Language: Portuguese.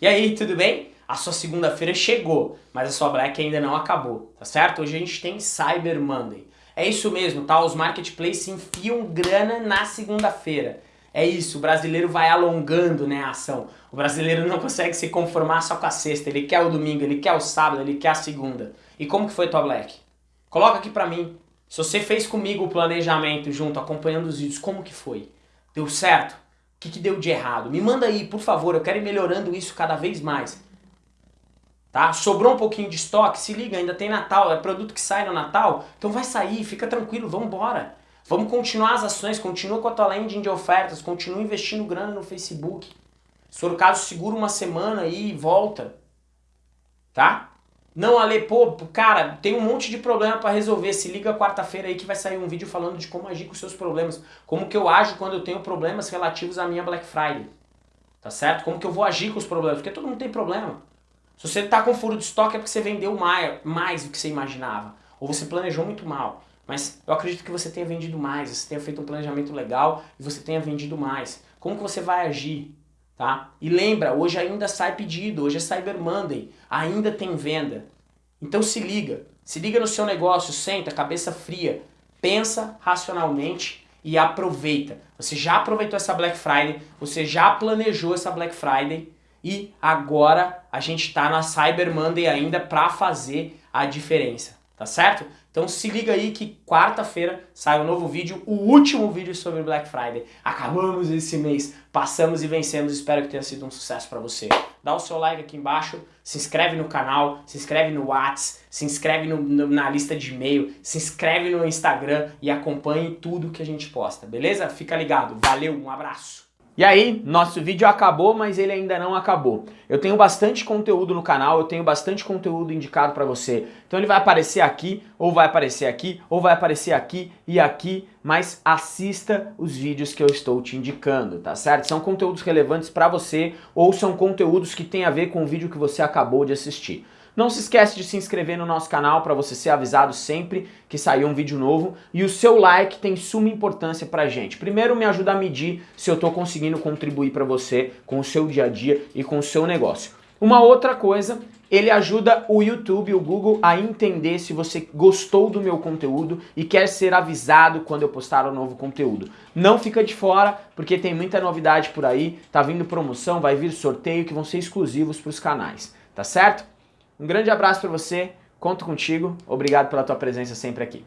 E aí, tudo bem? A sua segunda-feira chegou, mas a sua Black ainda não acabou, tá certo? Hoje a gente tem Cyber Monday. É isso mesmo, tá? Os marketplaces enfiam grana na segunda-feira. É isso, o brasileiro vai alongando né, a ação. O brasileiro não consegue se conformar só com a sexta, ele quer o domingo, ele quer o sábado, ele quer a segunda. E como que foi tua Black? Coloca aqui pra mim. Se você fez comigo o planejamento junto, acompanhando os vídeos, como que foi? Deu certo? O que, que deu de errado? Me manda aí, por favor, eu quero ir melhorando isso cada vez mais. Tá? Sobrou um pouquinho de estoque, se liga, ainda tem Natal, é produto que sai no Natal, então vai sair, fica tranquilo, vamos embora. Vamos continuar as ações, continua com a tua landing de ofertas, continua investindo grana no Facebook. Se for o caso, segura uma semana e volta. Tá? Não, Ale, pô, cara, tem um monte de problema para resolver. Se liga quarta-feira aí que vai sair um vídeo falando de como agir com seus problemas. Como que eu ajo quando eu tenho problemas relativos à minha Black Friday. Tá certo? Como que eu vou agir com os problemas? Porque todo mundo tem problema. Se você tá com furo de estoque é porque você vendeu mais, mais do que você imaginava. Ou você planejou muito mal. Mas eu acredito que você tenha vendido mais, você tenha feito um planejamento legal e você tenha vendido mais. Como que você vai agir? Tá? E lembra, hoje ainda sai pedido, hoje é Cyber Monday, ainda tem venda. Então se liga, se liga no seu negócio, senta, cabeça fria, pensa racionalmente e aproveita. Você já aproveitou essa Black Friday, você já planejou essa Black Friday e agora a gente está na Cyber Monday ainda para fazer a diferença, tá certo? Então se liga aí que quarta-feira sai um novo vídeo, o último vídeo sobre Black Friday. Acabamos esse mês, passamos e vencemos, espero que tenha sido um sucesso para você. Dá o seu like aqui embaixo, se inscreve no canal, se inscreve no Whats, se inscreve no, no, na lista de e-mail, se inscreve no Instagram e acompanhe tudo que a gente posta, beleza? Fica ligado, valeu, um abraço! E aí, nosso vídeo acabou, mas ele ainda não acabou. Eu tenho bastante conteúdo no canal, eu tenho bastante conteúdo indicado para você. Então ele vai aparecer aqui, ou vai aparecer aqui, ou vai aparecer aqui e aqui, mas assista os vídeos que eu estou te indicando, tá certo? São conteúdos relevantes para você, ou são conteúdos que têm a ver com o vídeo que você acabou de assistir. Não se esquece de se inscrever no nosso canal para você ser avisado sempre que sair um vídeo novo. E o seu like tem suma importância pra gente. Primeiro me ajuda a medir se eu estou conseguindo contribuir para você com o seu dia a dia e com o seu negócio. Uma outra coisa, ele ajuda o YouTube, o Google a entender se você gostou do meu conteúdo e quer ser avisado quando eu postar um novo conteúdo. Não fica de fora, porque tem muita novidade por aí, tá vindo promoção, vai vir sorteio que vão ser exclusivos para os canais, tá certo? Um grande abraço para você, conto contigo, obrigado pela tua presença sempre aqui.